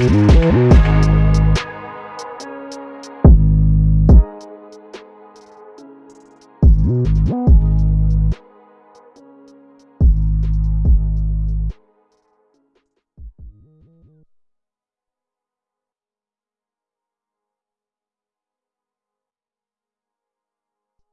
Mm-hmm.